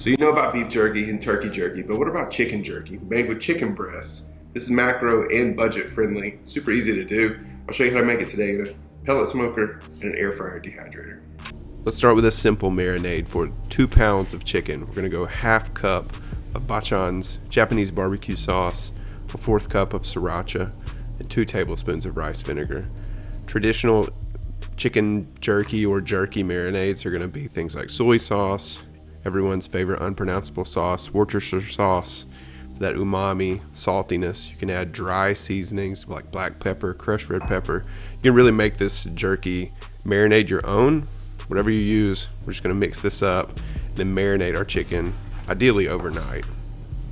So you know about beef jerky and turkey jerky, but what about chicken jerky made with chicken breasts? This is macro and budget friendly, super easy to do. I'll show you how to make it today in a pellet smoker and an air fryer dehydrator. Let's start with a simple marinade for two pounds of chicken. We're gonna go half cup of Bachan's Japanese barbecue sauce, a fourth cup of sriracha, and two tablespoons of rice vinegar. Traditional chicken jerky or jerky marinades are gonna be things like soy sauce, everyone's favorite unpronounceable sauce, Worcestershire sauce, that umami saltiness. You can add dry seasonings like black pepper, crushed red pepper. You can really make this jerky marinade your own. Whatever you use, we're just gonna mix this up, and then marinate our chicken, ideally overnight.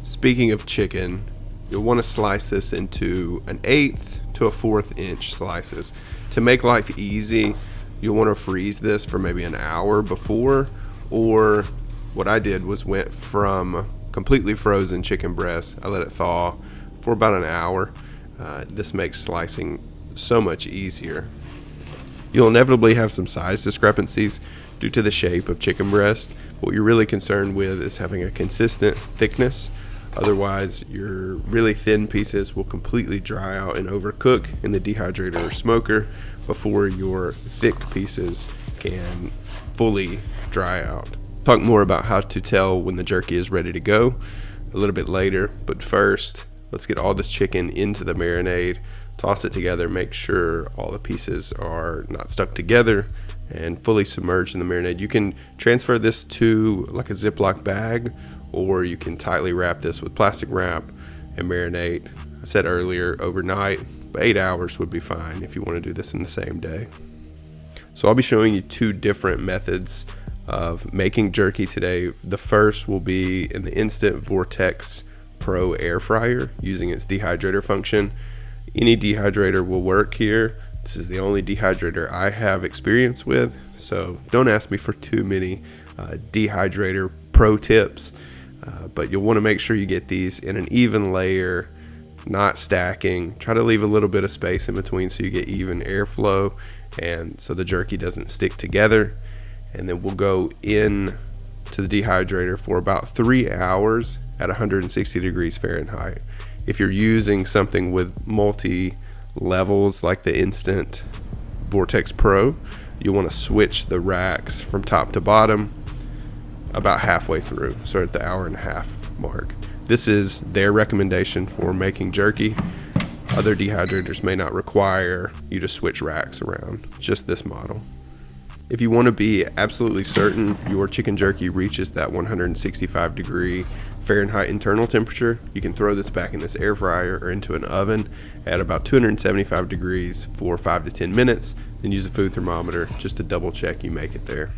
Speaking of chicken, you'll wanna slice this into an eighth to a fourth inch slices. To make life easy, you'll wanna freeze this for maybe an hour before or what I did was went from completely frozen chicken breast. I let it thaw for about an hour. Uh, this makes slicing so much easier. You'll inevitably have some size discrepancies due to the shape of chicken breast. What you're really concerned with is having a consistent thickness. Otherwise, your really thin pieces will completely dry out and overcook in the dehydrator or smoker before your thick pieces can fully dry out talk more about how to tell when the jerky is ready to go a little bit later. But first, let's get all the chicken into the marinade, toss it together, make sure all the pieces are not stuck together and fully submerged in the marinade. You can transfer this to like a Ziploc bag or you can tightly wrap this with plastic wrap and marinate. I said earlier overnight, but eight hours would be fine if you want to do this in the same day. So I'll be showing you two different methods of making jerky today. The first will be in the Instant Vortex Pro air fryer using its dehydrator function. Any dehydrator will work here. This is the only dehydrator I have experience with, so don't ask me for too many uh, dehydrator pro tips. Uh, but you'll want to make sure you get these in an even layer, not stacking. Try to leave a little bit of space in between so you get even airflow and so the jerky doesn't stick together and then we'll go in to the dehydrator for about three hours at 160 degrees Fahrenheit. If you're using something with multi levels like the Instant Vortex Pro, you want to switch the racks from top to bottom about halfway through, so at the hour and a half mark. This is their recommendation for making jerky. Other dehydrators may not require you to switch racks around, just this model. If you want to be absolutely certain your chicken jerky reaches that 165 degree Fahrenheit internal temperature, you can throw this back in this air fryer or into an oven at about 275 degrees for 5 to 10 minutes, then use a food thermometer just to double check you make it there.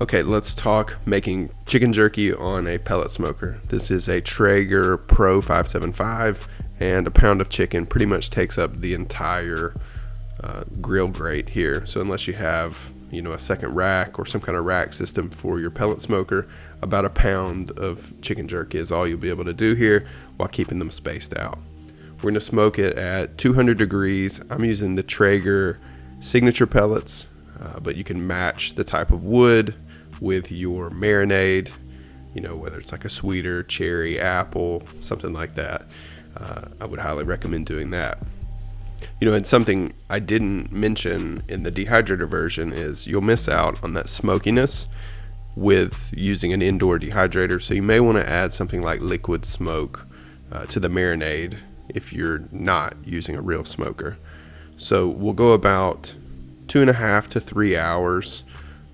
Okay, let's talk making chicken jerky on a pellet smoker. This is a Traeger Pro 575 and a pound of chicken pretty much takes up the entire uh, grill grate here. So unless you have you know a second rack or some kind of rack system for your pellet smoker, about a pound of chicken jerky is all you'll be able to do here while keeping them spaced out. We're gonna smoke it at 200 degrees. I'm using the Traeger signature pellets, uh, but you can match the type of wood with your marinade. You know whether it's like a sweeter cherry, apple, something like that. Uh, I would highly recommend doing that. You know, and something I didn't mention in the dehydrator version is you'll miss out on that smokiness with using an indoor dehydrator. So you may want to add something like liquid smoke uh, to the marinade if you're not using a real smoker. So we'll go about two and a half to three hours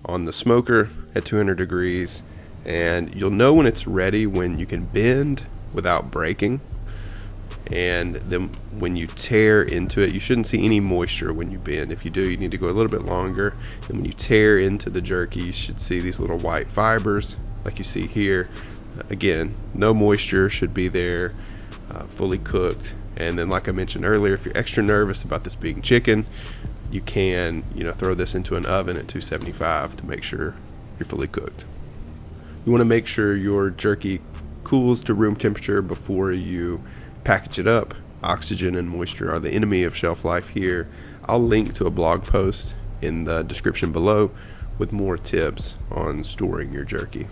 on the smoker at 200 degrees, and you'll know when it's ready when you can bend without breaking and then when you tear into it you shouldn't see any moisture when you bend. If you do you need to go a little bit longer. And when you tear into the jerky you should see these little white fibers like you see here. Again no moisture should be there uh, fully cooked. And then like I mentioned earlier if you're extra nervous about this being chicken you can you know throw this into an oven at 275 to make sure you're fully cooked. You want to make sure your jerky cools to room temperature before you package it up. Oxygen and moisture are the enemy of shelf life here. I'll link to a blog post in the description below with more tips on storing your jerky.